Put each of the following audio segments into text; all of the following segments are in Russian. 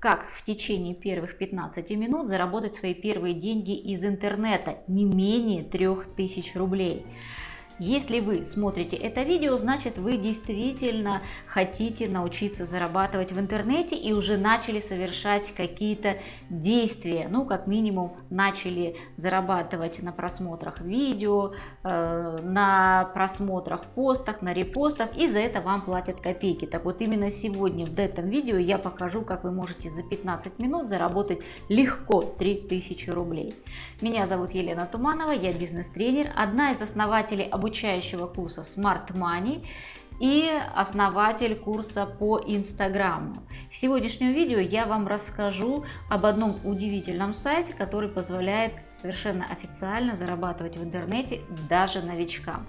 Как в течение первых 15 минут заработать свои первые деньги из интернета не менее 3000 рублей. Если вы смотрите это видео, значит вы действительно хотите научиться зарабатывать в интернете и уже начали совершать какие-то действия. Ну, как минимум, начали зарабатывать на просмотрах видео, э, на просмотрах постах, на репостах, и за это вам платят копейки. Так вот, именно сегодня в этом видео я покажу, как вы можете за 15 минут заработать легко 3000 рублей. Меня зовут Елена Туманова, я бизнес-тренер, одна из основателей обучения обучающего курса Smart Money и основатель курса по Инстаграму. В сегодняшнем видео я вам расскажу об одном удивительном сайте, который позволяет совершенно официально зарабатывать в интернете даже новичкам.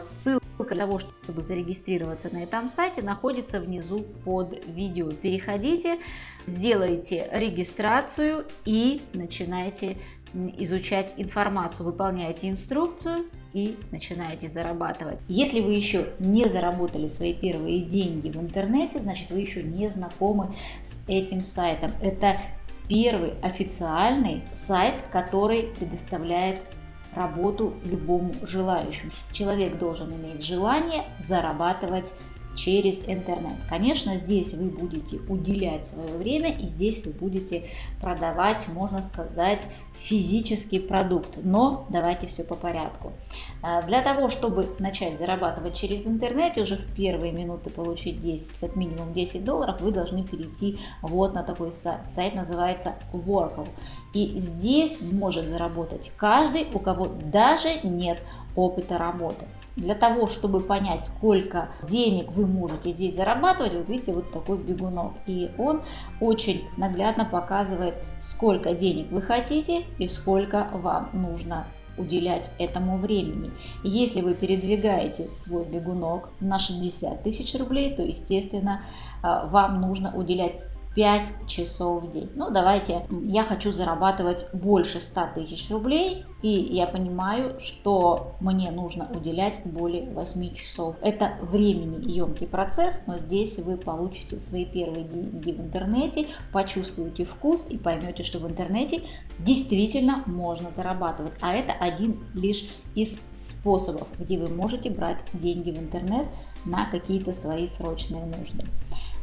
Ссылка для того, чтобы зарегистрироваться на этом сайте, находится внизу под видео. Переходите, сделайте регистрацию и начинайте изучать информацию, выполняете инструкцию и начинаете зарабатывать. Если вы еще не заработали свои первые деньги в интернете, значит вы еще не знакомы с этим сайтом. Это первый официальный сайт, который предоставляет работу любому желающему. Человек должен иметь желание зарабатывать через интернет. Конечно, здесь вы будете уделять свое время и здесь вы будете продавать, можно сказать, физический продукт. Но давайте все по порядку. А, для того, чтобы начать зарабатывать через интернет и уже в первые минуты получить 10, как минимум 10 долларов, вы должны перейти вот на такой сайт. Сайт называется Workle. И здесь может заработать каждый, у кого даже нет опыта работы. Для того, чтобы понять, сколько денег вы можете здесь зарабатывать, вот видите, вот такой бегунок. И он очень наглядно показывает, сколько денег вы хотите и сколько вам нужно уделять этому времени. Если вы передвигаете свой бегунок на 60 тысяч рублей, то, естественно, а, вам нужно уделять 5 часов в день. Ну, давайте, я хочу зарабатывать больше 100 тысяч рублей, и я понимаю, что мне нужно уделять более 8 часов. Это времени емкий процесс, но здесь вы получите свои первые деньги в интернете, почувствуете вкус и поймете, что в интернете действительно можно зарабатывать. А это один лишь из способов, где вы можете брать деньги в интернет на какие-то свои срочные нужды.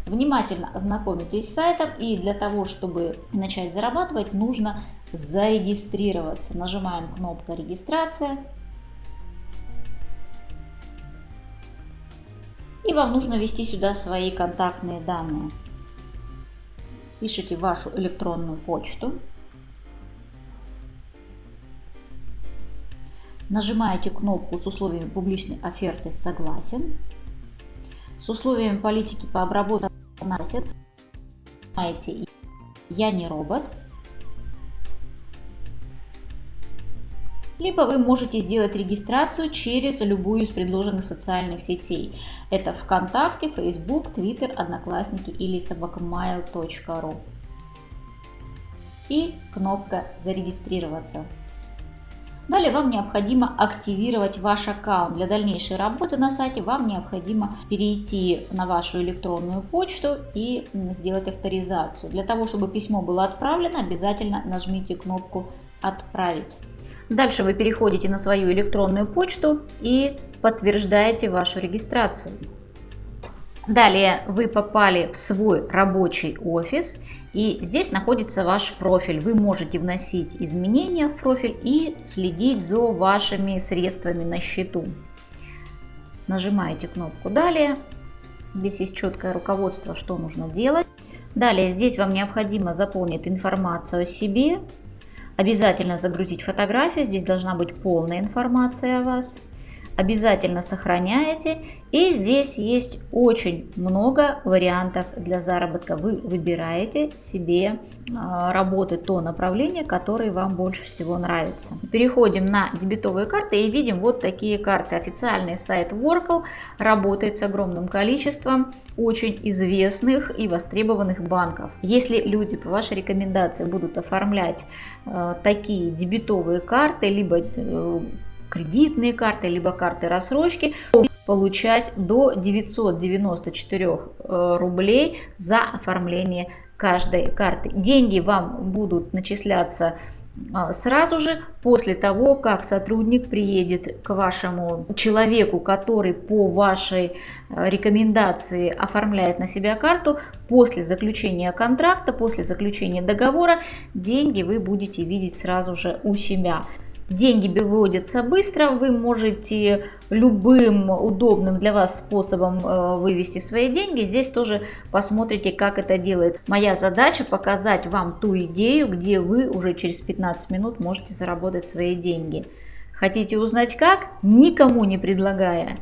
Внимательно ознакомитесь с сайтом и для того, чтобы начать зарабатывать, нужно зарегистрироваться. Нажимаем кнопку «Регистрация». И вам нужно ввести сюда свои контактные данные. Пишите вашу электронную почту. Нажимаете кнопку с условиями публичной оферты «Согласен». С условиями политики по обработке носит. Знаете, я не робот. Либо вы можете сделать регистрацию через любую из предложенных социальных сетей. Это ВКонтакте, Facebook, Twitter, Одноклассники или собакамайл.ру. И кнопка «Зарегистрироваться». Далее вам необходимо активировать ваш аккаунт. Для дальнейшей работы на сайте вам необходимо перейти на вашу электронную почту и сделать авторизацию. Для того, чтобы письмо было отправлено, обязательно нажмите кнопку «Отправить». Дальше вы переходите на свою электронную почту и подтверждаете вашу регистрацию. Далее вы попали в свой рабочий офис и здесь находится ваш профиль. Вы можете вносить изменения в профиль и следить за вашими средствами на счету. Нажимаете кнопку «Далее». Здесь есть четкое руководство, что нужно делать. Далее здесь вам необходимо заполнить информацию о себе. Обязательно загрузить фотографию. Здесь должна быть полная информация о вас обязательно сохраняете. И здесь есть очень много вариантов для заработка. Вы выбираете себе а, работы, то направление, которое вам больше всего нравится. Переходим на дебетовые карты и видим вот такие карты. Официальный сайт Workle работает с огромным количеством очень известных и востребованных банков. Если люди по вашей рекомендации будут оформлять э, такие дебетовые карты, либо э, кредитные карты, либо карты рассрочки, получать до 994 э, рублей за оформление каждой карты. Деньги вам будут начисляться а, сразу же после того, как сотрудник приедет к вашему человеку, который по вашей а, рекомендации оформляет на себя карту, после заключения контракта, после заключения договора, деньги вы будете видеть сразу же у себя. Деньги выводятся быстро, вы можете любым удобным для вас способом э, вывести свои деньги. Здесь тоже посмотрите, как это делает. Моя задача показать вам ту идею, где вы уже через 15 минут можете заработать свои деньги. Хотите узнать как? Никому не предлагая.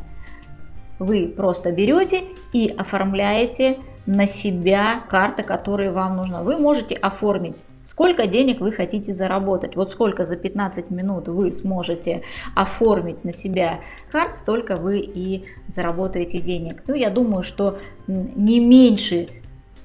Вы просто берете и оформляете на себя карта, которая вам нужна. Вы можете оформить Сколько денег вы хотите заработать? Вот сколько за 15 минут вы сможете оформить на себя карт, столько вы и заработаете денег. Ну, я думаю, что не меньше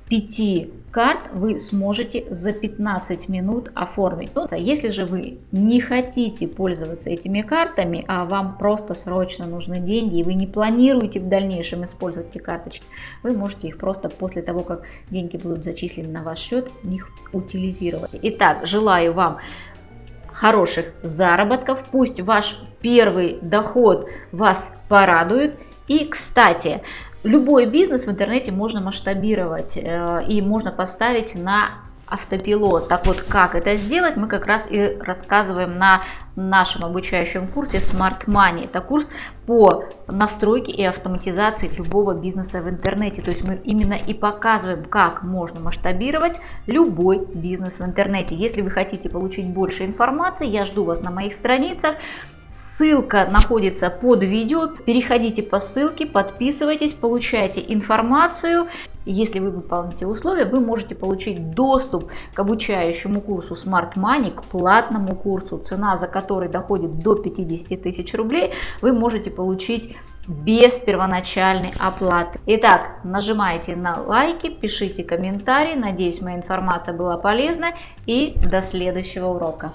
5 карт вы сможете за 15 минут оформить. Ну, если же вы не хотите пользоваться этими картами, а вам просто срочно нужны деньги, и вы не планируете в дальнейшем использовать эти карточки, вы можете их просто после того, как деньги будут зачислены на ваш счет, их утилизировать. Итак, желаю вам хороших заработков, пусть ваш первый доход вас порадует. И, кстати, Любой бизнес в интернете можно масштабировать э, и можно поставить на автопилот. Так вот, как это сделать, мы как раз и рассказываем на нашем обучающем курсе Smart Money. Это курс по настройке и автоматизации любого бизнеса в интернете. То есть мы именно и показываем, как можно масштабировать любой бизнес в интернете. Если вы хотите получить больше информации, я жду вас на моих страницах. Ссылка находится под видео. Переходите по ссылке, подписывайтесь, получайте информацию. Если вы выполните условия, вы можете получить доступ к обучающему курсу Smart Money, к платному курсу, цена за который доходит до 50 тысяч рублей. Вы можете получить без первоначальной оплаты. Итак, нажимайте на лайки, пишите комментарии. Надеюсь, моя информация была полезна и до следующего урока.